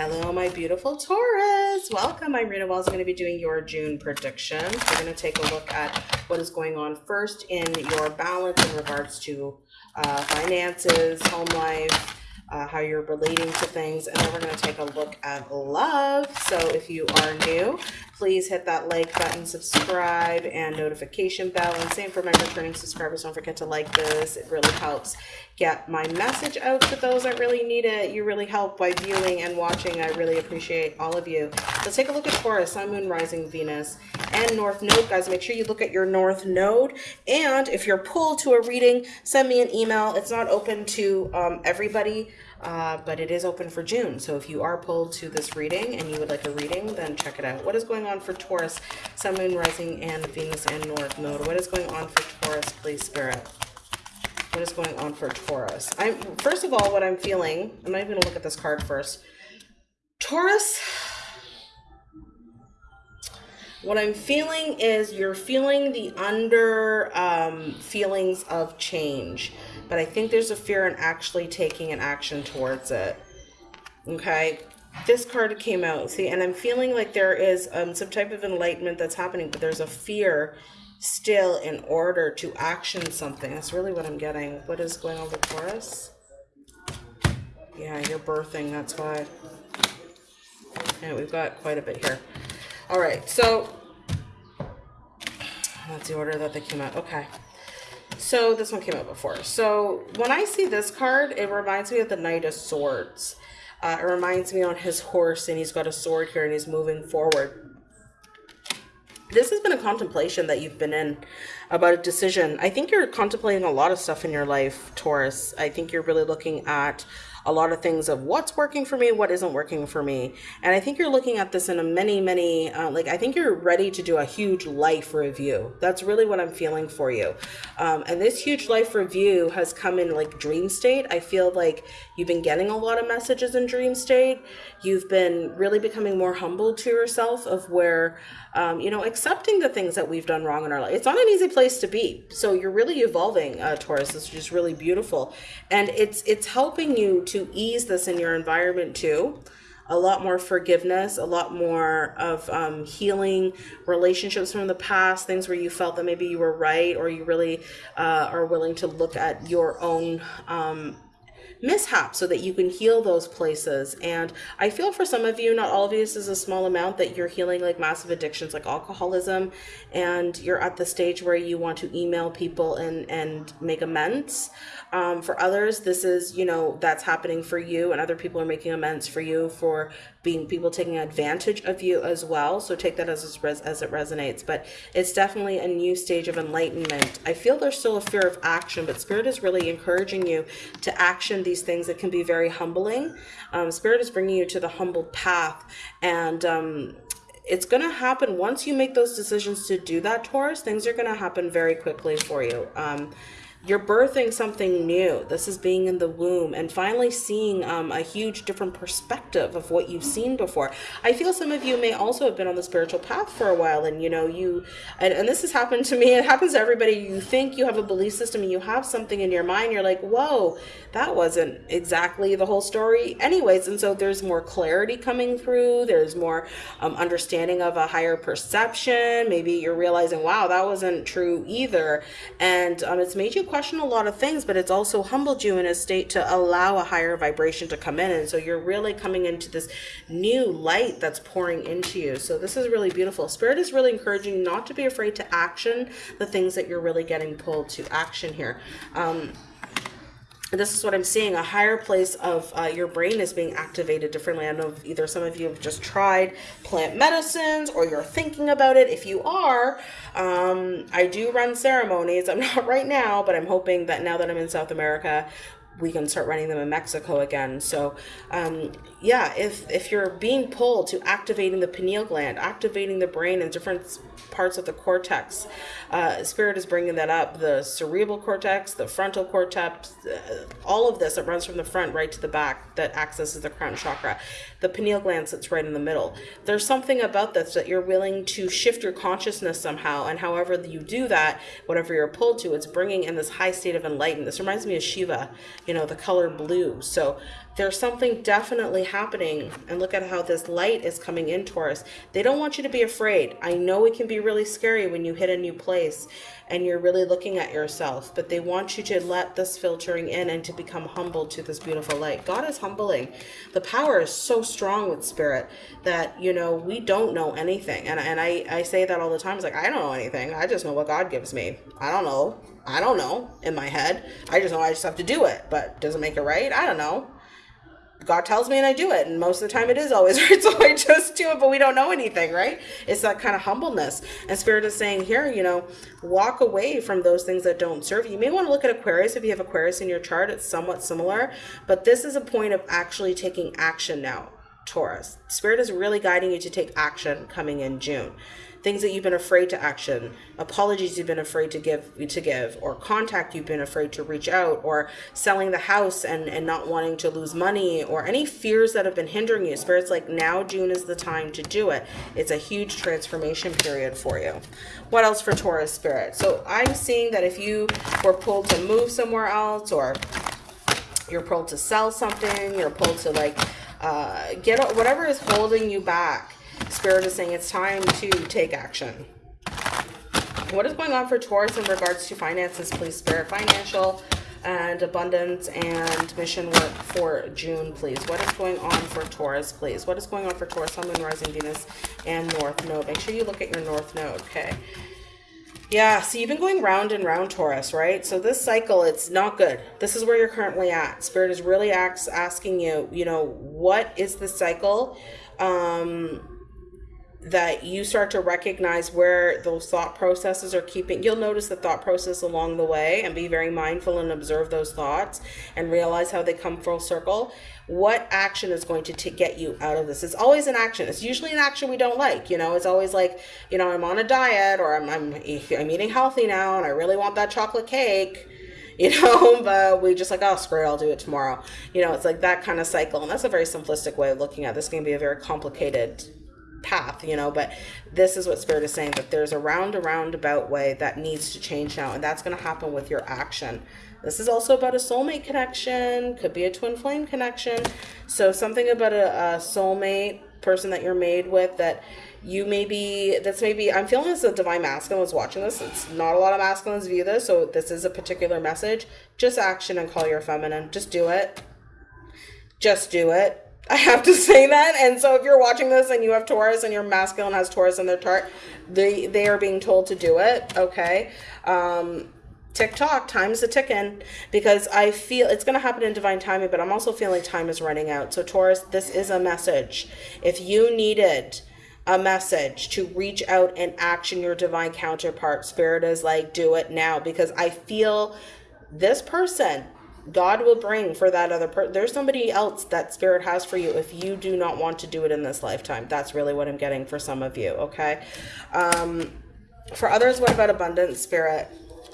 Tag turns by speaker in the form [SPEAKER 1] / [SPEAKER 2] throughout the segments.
[SPEAKER 1] Hello, my beautiful Taurus. Welcome. I'm Rita Wells. I'm going to be doing your June prediction. We're going to take a look at what is going on first in your balance in regards to uh, finances, home life, uh, how you're relating to things, and then we're going to take a look at love. So if you are new, please hit that like button, subscribe, and notification bell. And same for my returning subscribers. Don't forget to like this. It really helps get my message out to those that really need it. You really help by viewing and watching. I really appreciate all of you. Let's take a look at Taurus, Sun, Moon, Rising, Venus, and North Node. Guys, make sure you look at your North Node. And if you're pulled to a reading, send me an email. It's not open to um, everybody. Uh, but it is open for June. So if you are pulled to this reading and you would like a reading, then check it out. What is going on for Taurus, Sun, Moon, Rising, and Venus and North Node? What is going on for Taurus, please, Spirit? What is going on for Taurus? I'm First of all, what I'm feeling, I'm not even going to look at this card first. Taurus, what I'm feeling is you're feeling the under um, feelings of change but I think there's a fear in actually taking an action towards it. Okay, this card came out, see, and I'm feeling like there is um, some type of enlightenment that's happening, but there's a fear still in order to action something. That's really what I'm getting. What is going on with Taurus? Yeah, you're birthing, that's why. Yeah, we've got quite a bit here. All right, so that's the order that they came out. Okay. So this one came out before. So when I see this card, it reminds me of the Knight of Swords. Uh, it reminds me on his horse and he's got a sword here and he's moving forward. This has been a contemplation that you've been in about a decision. I think you're contemplating a lot of stuff in your life, Taurus. I think you're really looking at a lot of things of what's working for me, what isn't working for me. And I think you're looking at this in a many, many, uh, like, I think you're ready to do a huge life review. That's really what I'm feeling for you. Um, and this huge life review has come in like dream state. I feel like you've been getting a lot of messages in dream state. You've been really becoming more humble to yourself of where, um, you know, accepting the things that we've done wrong in our life. It's not an easy place to be. So you're really evolving, uh, Taurus. Is just really beautiful. And it's, it's helping you to to ease this in your environment too a lot more forgiveness, a lot more of um, healing relationships from the past, things where you felt that maybe you were right or you really uh, are willing to look at your own um, mishap so that you can heal those places. And I feel for some of you, not all of you, this is a small amount that you're healing like massive addictions like alcoholism and you're at the stage where you want to email people and, and make amends. Um, for others, this is, you know, that's happening for you and other people are making amends for you for being people taking advantage of you as well. So take that as, as it resonates. But it's definitely a new stage of enlightenment. I feel there's still a fear of action, but Spirit is really encouraging you to action these things that can be very humbling. Um, Spirit is bringing you to the humble path. And um, it's going to happen once you make those decisions to do that, Taurus, things are going to happen very quickly for you. Um, you're birthing something new. This is being in the womb and finally seeing um, a huge different perspective of what you've seen before. I feel some of you may also have been on the spiritual path for a while and you know, you, and, and this has happened to me. It happens to everybody. You think you have a belief system and you have something in your mind. You're like, whoa, that wasn't exactly the whole story anyways. And so there's more clarity coming through. There's more um, understanding of a higher perception. Maybe you're realizing, wow, that wasn't true either. And um, it's made you question a lot of things, but it's also humbled you in a state to allow a higher vibration to come in. And so you're really coming into this new light that's pouring into you. So this is really beautiful. Spirit is really encouraging not to be afraid to action the things that you're really getting pulled to action here. Um, this is what I'm seeing. A higher place of uh, your brain is being activated differently. I know either some of you have just tried plant medicines or you're thinking about it. If you are, um, I do run ceremonies. I'm not right now, but I'm hoping that now that I'm in South America, we can start running them in Mexico again. So um, yeah, if, if you're being pulled to activating the pineal gland, activating the brain and different parts of the cortex, uh, Spirit is bringing that up, the cerebral cortex, the frontal cortex, uh, all of this, it runs from the front right to the back that accesses the crown chakra. The pineal gland sits right in the middle. There's something about this that you're willing to shift your consciousness somehow. And however you do that, whatever you're pulled to, it's bringing in this high state of enlightenment. This reminds me of Shiva, you know, the color blue. So there's something definitely happening. And look at how this light is coming in, Taurus. They don't want you to be afraid. I know it can be really scary when you hit a new place and you're really looking at yourself, but they want you to let this filtering in and to become humble to this beautiful light. God is humbling. The power is so strong with spirit that, you know, we don't know anything. And, and I, I say that all the time. It's like, I don't know anything. I just know what God gives me. I don't know. I don't know in my head. I just know I just have to do it. But does it make it right? I don't know. God tells me and I do it. And most of the time it is always right. So I just do it, but we don't know anything, right? It's that kind of humbleness. And Spirit is saying here, you know, walk away from those things that don't serve you. You may want to look at Aquarius. If you have Aquarius in your chart, it's somewhat similar. But this is a point of actually taking action now, Taurus. Spirit is really guiding you to take action coming in June things that you've been afraid to action, apologies you've been afraid to give to give, or contact you've been afraid to reach out, or selling the house and, and not wanting to lose money, or any fears that have been hindering you. Spirit's like now June is the time to do it. It's a huge transformation period for you. What else for Taurus Spirit? So I'm seeing that if you were pulled to move somewhere else or you're pulled to sell something, you're pulled to like uh, get whatever is holding you back Spirit is saying it's time to take action. What is going on for Taurus in regards to finances, please, Spirit? Financial and abundance and mission work for June, please. What is going on for Taurus, please? What is going on for Taurus, Sun, Moon, Rising, Venus, and North Node? Make sure you look at your North Node, okay? Yeah, so you've been going round and round, Taurus, right? So this cycle, it's not good. This is where you're currently at. Spirit is really asking you, you know, what is the cycle? Um, that you start to recognize where those thought processes are keeping you'll notice the thought process along the way and be very mindful and observe those thoughts and realize how they come full circle what action is going to, to get you out of this it's always an action it's usually an action we don't like you know it's always like you know i'm on a diet or i'm i'm, I'm eating healthy now and i really want that chocolate cake you know, but we just like, oh, screw it, I'll do it tomorrow. You know, it's like that kind of cycle. And that's a very simplistic way of looking at this. Can be a very complicated path, you know, but this is what Spirit is saying that there's a round, a roundabout way that needs to change now, and that's going to happen with your action. This is also about a soulmate connection, could be a twin flame connection. So, something about a, a soulmate person that you're made with that you maybe that's maybe i'm feeling as a divine masculine was watching this it's not a lot of masculines view this so this is a particular message just action and call your feminine just do it just do it I have to say that. And so if you're watching this and you have Taurus and your masculine has Taurus in their chart, they they are being told to do it. Okay. Um TikTok, time's a ticking because I feel it's going to happen in divine timing, but I'm also feeling time is running out. So, Taurus, this is a message. If you needed a message to reach out and action your divine counterpart, Spirit is like, do it now because I feel this person God will bring for that other person. There's somebody else that spirit has for you if you do not want to do it in this lifetime. That's really what I'm getting for some of you, okay? Um, for others, what about abundance, spirit,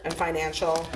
[SPEAKER 1] and financial?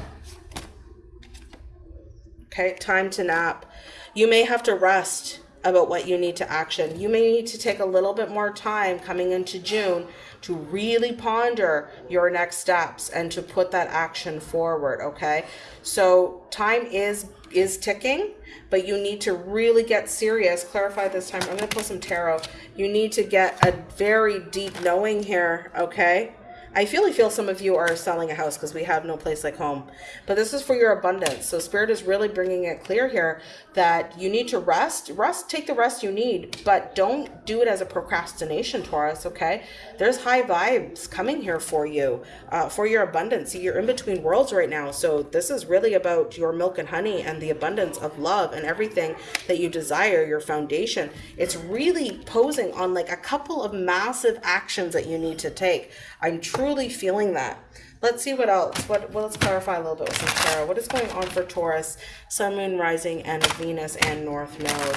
[SPEAKER 1] Okay, time to nap. You may have to rest about what you need to action. You may need to take a little bit more time coming into June to really ponder your next steps and to put that action forward, okay? So time is is ticking, but you need to really get serious. Clarify this time. I'm going to pull some tarot. You need to get a very deep knowing here, okay? I really feel some of you are selling a house because we have no place like home. But this is for your abundance. So Spirit is really bringing it clear here that you need to rest. Rest, take the rest you need, but don't do it as a procrastination, Taurus, okay? There's high vibes coming here for you, uh, for your abundance. See, you're in between worlds right now. So this is really about your milk and honey and the abundance of love and everything that you desire, your foundation. It's really posing on like a couple of massive actions that you need to take. I'm truly feeling that. Let's see what else. What well, let's clarify a little bit with some tarot. What is going on for Taurus, Sun, Moon, Rising, and Venus and North Node?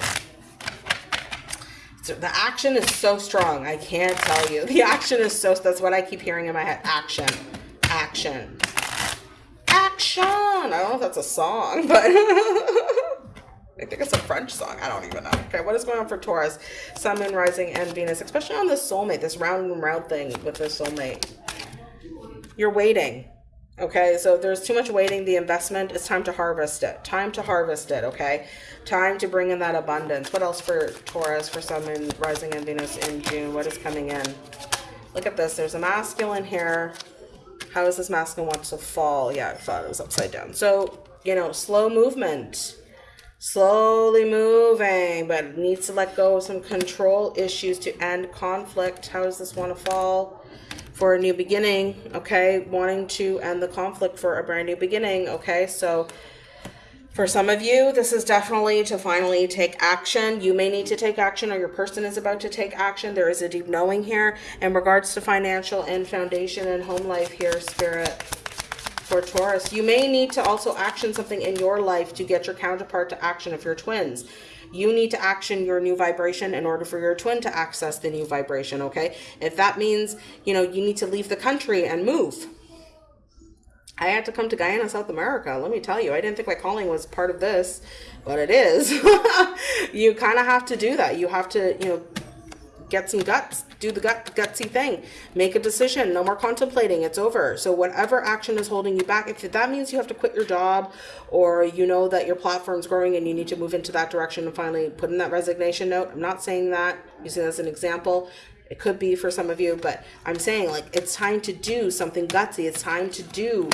[SPEAKER 1] So the action is so strong. I can't tell you. The action is so. That's what I keep hearing in my head. Action, action, action. I don't know if that's a song, but. I think it's a French song. I don't even know. Okay, what is going on for Taurus, Sun, Moon, Rising, and Venus, especially on this soulmate, this round and round thing with this soulmate. You're waiting. Okay, so there's too much waiting. The investment, it's time to harvest it. Time to harvest it, okay? Time to bring in that abundance. What else for Taurus, for Sun, and Rising and Venus in June? What is coming in? Look at this. There's a masculine here. How is this masculine want to fall? Yeah, I thought it was upside down. So, you know, slow movement. Slowly moving, but needs to let go of some control issues to end conflict. How does this want to fall? For a new beginning, okay? Wanting to end the conflict for a brand new beginning, okay? So, for some of you, this is definitely to finally take action. You may need to take action, or your person is about to take action. There is a deep knowing here in regards to financial and foundation and home life here, Spirit. For Taurus, you may need to also action something in your life to get your counterpart to action if you're twins. You need to action your new vibration in order for your twin to access the new vibration, okay? If that means, you know, you need to leave the country and move, I had to come to Guyana, South America. Let me tell you, I didn't think my calling was part of this, but it is. you kind of have to do that. You have to, you know, get some guts, do the gut gutsy thing, make a decision. No more contemplating. It's over. So whatever action is holding you back, if that means you have to quit your job, or you know that your platform's growing and you need to move into that direction and finally put in that resignation note. I'm not saying that. Using that as an example. It could be for some of you, but I'm saying like it's time to do something gutsy. It's time to do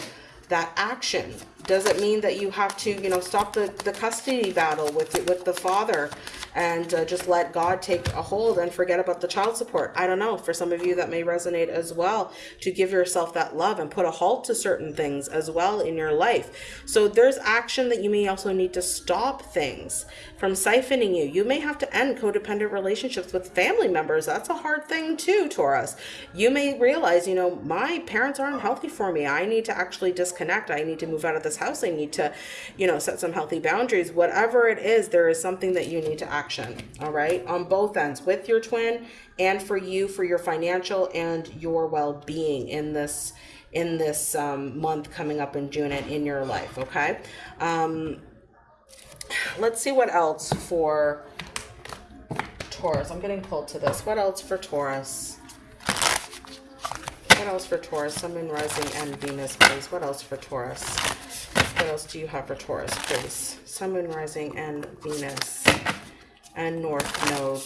[SPEAKER 1] that action. Does it mean that you have to, you know, stop the, the custody battle with with the father and uh, just let God take a hold and forget about the child support? I don't know. For some of you, that may resonate as well to give yourself that love and put a halt to certain things as well in your life. So there's action that you may also need to stop things from siphoning you. You may have to end codependent relationships with family members. That's a hard thing too, Taurus. You may realize, you know, my parents aren't healthy for me. I need to actually disconnect. I need to move out of this house. I need to, you know, set some healthy boundaries. Whatever it is, there is something that you need to action. All right. On both ends with your twin and for you, for your financial and your well-being in this in this um, month coming up in June and in your life. Okay. Um, let's see what else for Taurus. I'm getting pulled to this. What else for Taurus? What else for Taurus? Sun, Moon, Rising, and Venus, please. What else for Taurus? What else do you have for Taurus, please? Sun, Moon, Rising, and Venus. And North Node.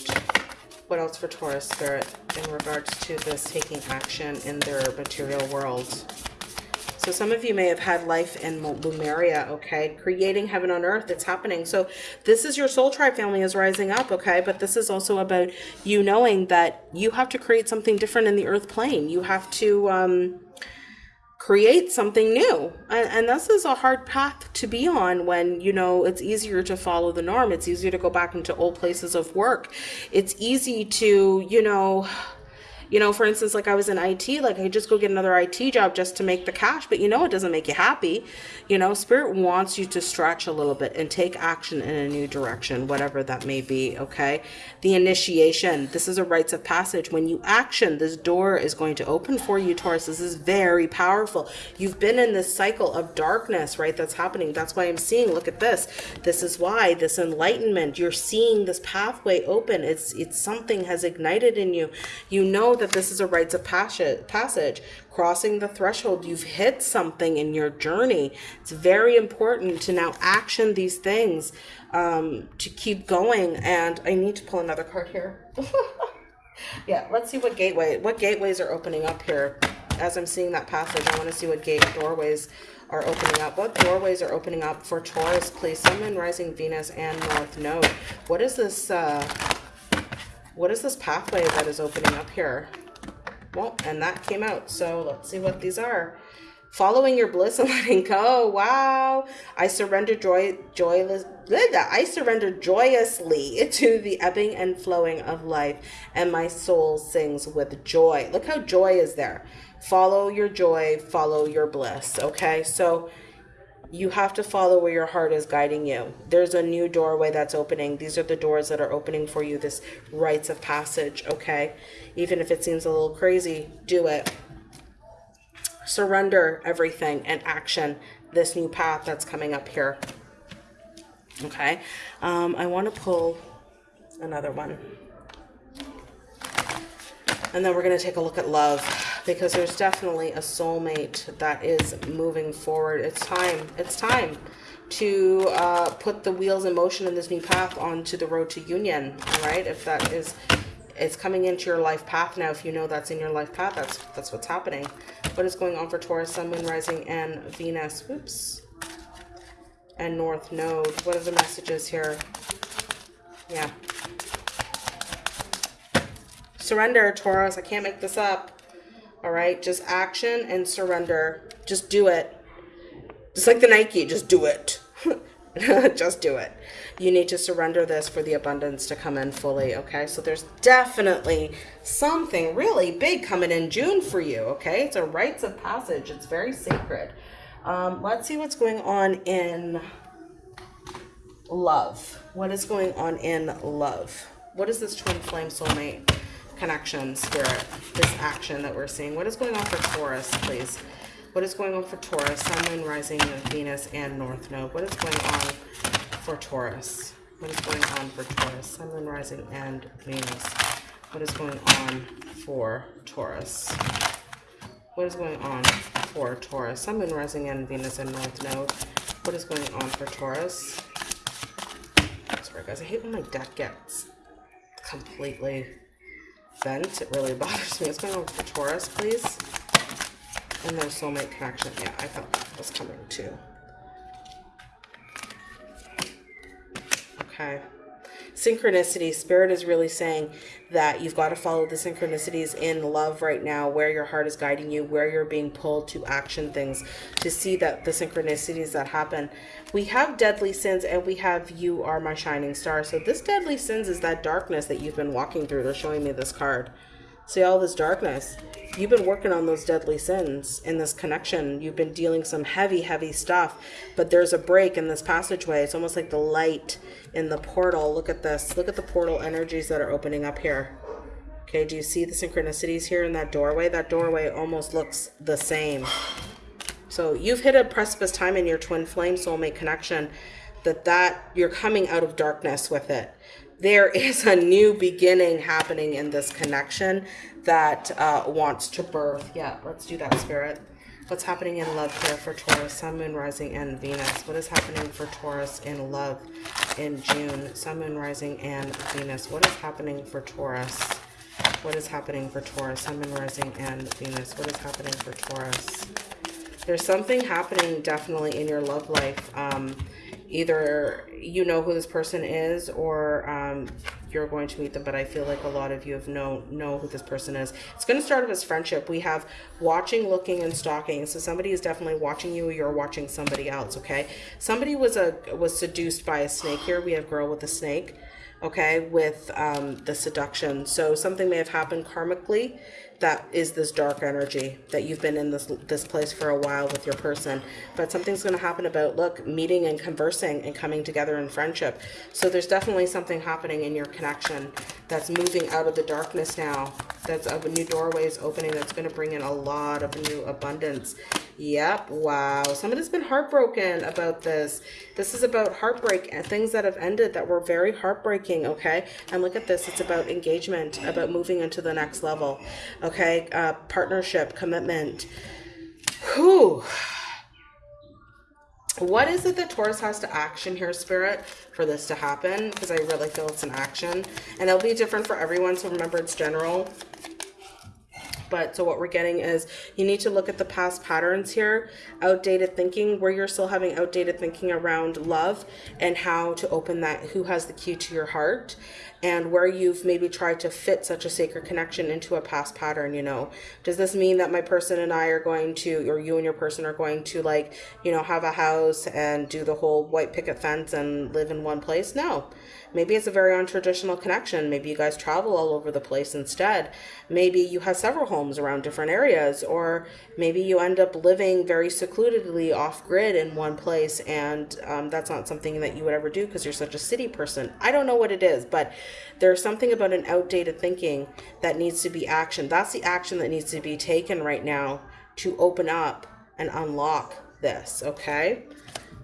[SPEAKER 1] What else for Taurus, Spirit, in regards to this taking action in their material world? So some of you may have had life in Lemuria, okay? Creating heaven on earth, it's happening. So this is your soul tribe family is rising up, okay? But this is also about you knowing that you have to create something different in the earth plane. You have to um, create something new. And, and this is a hard path to be on when, you know, it's easier to follow the norm. It's easier to go back into old places of work. It's easy to, you know, you know, for instance, like I was in IT, like I just go get another IT job just to make the cash, but you know, it doesn't make you happy. You know, spirit wants you to stretch a little bit and take action in a new direction, whatever that may be. Okay. The initiation, this is a rites of passage. When you action, this door is going to open for you, Taurus. This is very powerful. You've been in this cycle of darkness, right? That's happening. That's why I'm seeing, look at this. This is why this enlightenment, you're seeing this pathway open. It's, it's something has ignited in you. You know that this is a rites of passage, passage, crossing the threshold. You've hit something in your journey. It's very important to now action these things um, to keep going. And I need to pull another card here. yeah, let's see what gateway, what gateways are opening up here. As I'm seeing that passage, I want to see what gate doorways are opening up. What doorways are opening up for Taurus, please? Sun, Rising, Venus, and North Node. What is this? Uh, what is this pathway that is opening up here? Well, and that came out. So let's see what these are. Following your bliss and letting go. Wow. I surrender joy, joyless. I surrender joyously to the ebbing and flowing of life, and my soul sings with joy. Look how joy is there. Follow your joy, follow your bliss. Okay, so you have to follow where your heart is guiding you. There's a new doorway that's opening. These are the doors that are opening for you, this rites of passage, okay? Even if it seems a little crazy, do it. Surrender everything and action this new path that's coming up here. Okay, um, I want to pull another one. And then we're going to take a look at love because there's definitely a soulmate that is moving forward. It's time. It's time to uh, put the wheels in motion in this new path onto the road to union. Right, if that is it's coming into your life path now. If you know that's in your life path, that's that's what's happening. What is going on for Taurus, Sun, Moon, Rising, and Venus? Whoops. And North Node. What are the messages here? Yeah. Surrender, Taurus. I can't make this up. All right, just action and surrender. Just do it. Just like the Nike, just do it. just do it. You need to surrender this for the abundance to come in fully, okay? So there's definitely something really big coming in June for you, okay? It's a rites of passage. It's very sacred. Um, let's see what's going on in love. What is going on in love? What is this twin flame soulmate connection, spirit, this action that we're seeing? What is going on for Taurus, please? What is going on for Taurus, Sun, Moon, Rising, Venus, and North Node? What is going on for Taurus? What is going on for Taurus, Sun, Moon, Rising, and Venus? What is going on for Taurus? What is going on for Taurus, Sun, Moon, Rising, and Venus, and North Node? What is going on for Taurus? Sorry, guys. I hate when my deck gets completely bent. It really bothers me. What's going on for Taurus, please? And their soulmate connection. Yeah, I thought that was coming too. Okay. Synchronicity. Spirit is really saying that you've got to follow the synchronicities in love right now, where your heart is guiding you, where you're being pulled to action things, to see that the synchronicities that happen. We have deadly sins and we have you are my shining star. So this deadly sins is that darkness that you've been walking through. They're showing me this card. See all this darkness. You've been working on those deadly sins in this connection. You've been dealing some heavy, heavy stuff, but there's a break in this passageway. It's almost like the light in the portal. Look at this. Look at the portal energies that are opening up here. Okay, do you see the synchronicities here in that doorway? That doorway almost looks the same. So you've hit a precipice time in your twin flame soulmate connection that that you're coming out of darkness with it there is a new beginning happening in this connection that uh, wants to birth. Yeah, let's do that, Spirit. What's happening in love here for Taurus, Sun, Moon, Rising, and Venus? What is happening for Taurus in love in June? Sun, Moon, Rising, and Venus. What is happening for Taurus? What is happening for Taurus, Sun, Moon, Rising, and Venus? What is happening for Taurus? There's something happening definitely in your love life. Um, either you know who this person is or um, you're going to meet them but i feel like a lot of you have know know who this person is. It's going to start as friendship. We have watching looking and stalking. So somebody is definitely watching you or you're watching somebody else okay? Somebody was a was seduced by a snake here. We have girl with a snake okay with um, the seduction. So something may have happened karmically that is this dark energy that you've been in this this place for a while with your person. But something's going to happen about look meeting and conversing and coming together in friendship. So there's definitely something happening in your connection that's moving out of the darkness now that's a new doorways opening that's going to bring in a lot of new abundance yep wow somebody's been heartbroken about this this is about heartbreak and things that have ended that were very heartbreaking okay and look at this it's about engagement about moving into the next level okay uh, partnership commitment Whew. What is it that Taurus has to action here, Spirit, for this to happen? Because I really feel it's an action. And it'll be different for everyone, so remember it's general. But so what we're getting is you need to look at the past patterns here, outdated thinking, where you're still having outdated thinking around love and how to open that, who has the key to your heart and where you've maybe tried to fit such a sacred connection into a past pattern, you know. Does this mean that my person and I are going to, or you and your person are going to like, you know, have a house and do the whole white picket fence and live in one place? No. Maybe it's a very untraditional connection. Maybe you guys travel all over the place instead. Maybe you have several homes around different areas, or maybe you end up living very secludedly off grid in one place, and um, that's not something that you would ever do because you're such a city person. I don't know what it is, but there's something about an outdated thinking that needs to be action. That's the action that needs to be taken right now to open up and unlock this, okay?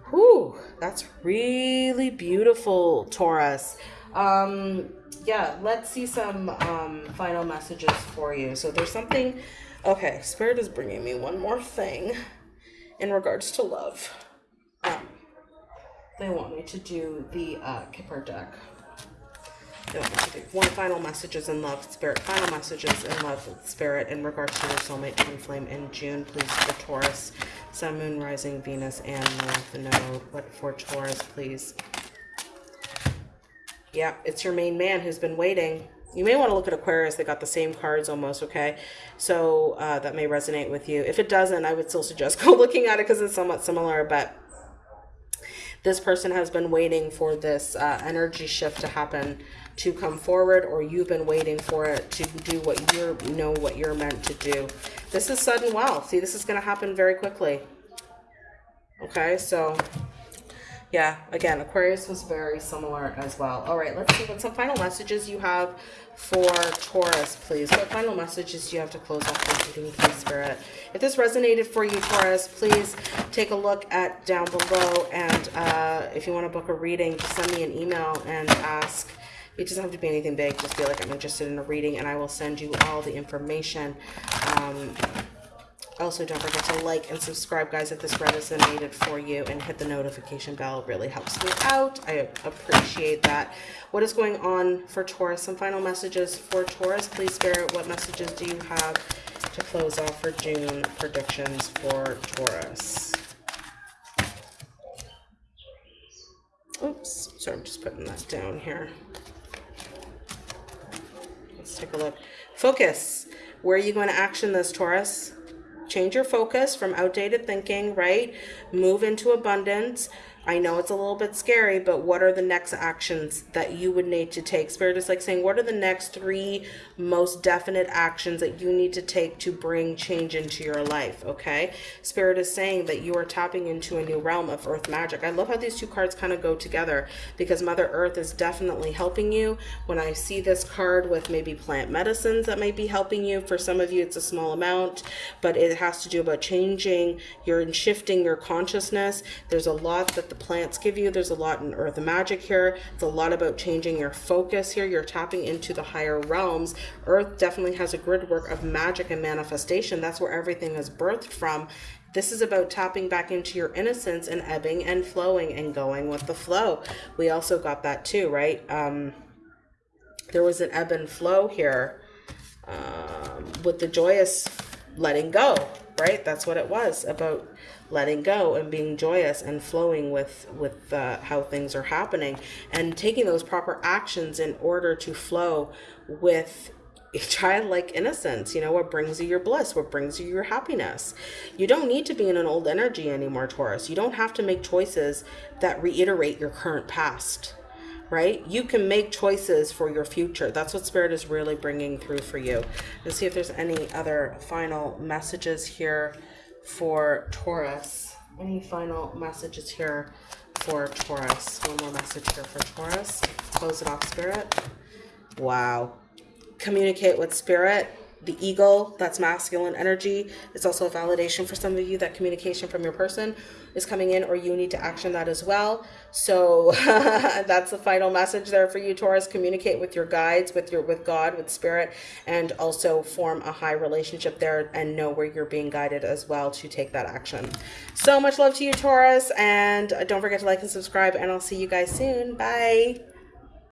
[SPEAKER 1] Whew, that's really beautiful, Taurus. Um, yeah, let's see some um, final messages for you. So there's something Okay, Spirit is bringing me one more thing in regards to love. Um, they want me to do the uh, Kipper deck. One final messages in love, Spirit. Final messages in love, Spirit, in regards to your soulmate twin flame in June, please, for Taurus. Sun, Moon, Rising, Venus, and North Node. What for Taurus, please? Yeah, it's your main man who's been waiting. You may want to look at Aquarius. They got the same cards almost, okay? So uh, that may resonate with you. If it doesn't, I would still suggest go looking at it because it's somewhat similar, but this person has been waiting for this uh, energy shift to happen to come forward or you've been waiting for it to do what you know what you're meant to do this is sudden wealth see this is going to happen very quickly okay so yeah, again, Aquarius was very similar as well. All right, let's see what some final messages you have for Taurus, please. What final messages do you have to close off this reading, Spirit? If this resonated for you, Taurus, please take a look at down below. And uh, if you want to book a reading, send me an email and ask. It doesn't have to be anything big. Just feel like I'm interested in a reading, and I will send you all the information. Um, also, don't forget to like and subscribe, guys, if this resonated for you, and hit the notification bell. It really helps me out. I appreciate that. What is going on for Taurus? Some final messages for Taurus. Please, Spirit, what messages do you have to close off for June predictions for Taurus? Oops, sorry, I'm just putting that down here. Take a look. Focus. Where are you going to action this, Taurus? change your focus from outdated thinking, right? Move into abundance. I know it's a little bit scary, but what are the next actions that you would need to take? Spirit is like saying, what are the next three most definite actions that you need to take to bring change into your life? Okay. Spirit is saying that you are tapping into a new realm of earth magic. I love how these two cards kind of go together because Mother Earth is definitely helping you. When I see this card with maybe plant medicines that might be helping you, for some of you, it's a small amount, but it has to do about changing your and shifting your consciousness. There's a lot that the plants give you. There's a lot in earth magic here. It's a lot about changing your focus here. You're tapping into the higher realms. Earth definitely has a grid work of magic and manifestation. That's where everything is birthed from. This is about tapping back into your innocence and ebbing and flowing and going with the flow. We also got that too, right? Um, there was an ebb and flow here um, with the joyous letting go, right? That's what it was about letting go and being joyous and flowing with with uh, how things are happening and taking those proper actions in order to flow with a childlike innocence you know what brings you your bliss what brings you your happiness. You don't need to be in an old energy anymore taurus. You don't have to make choices that reiterate your current past right? You can make choices for your future. That's what spirit is really bringing through for you. Let's see if there's any other final messages here for Taurus. Any final messages here for Taurus? One more message here for Taurus. Close it off, Spirit. Wow. Communicate with Spirit the eagle, that's masculine energy. It's also a validation for some of you that communication from your person is coming in or you need to action that as well. So that's the final message there for you, Taurus. Communicate with your guides, with your with God, with spirit, and also form a high relationship there and know where you're being guided as well to take that action. So much love to you, Taurus, and don't forget to like and subscribe, and I'll see you guys soon. Bye.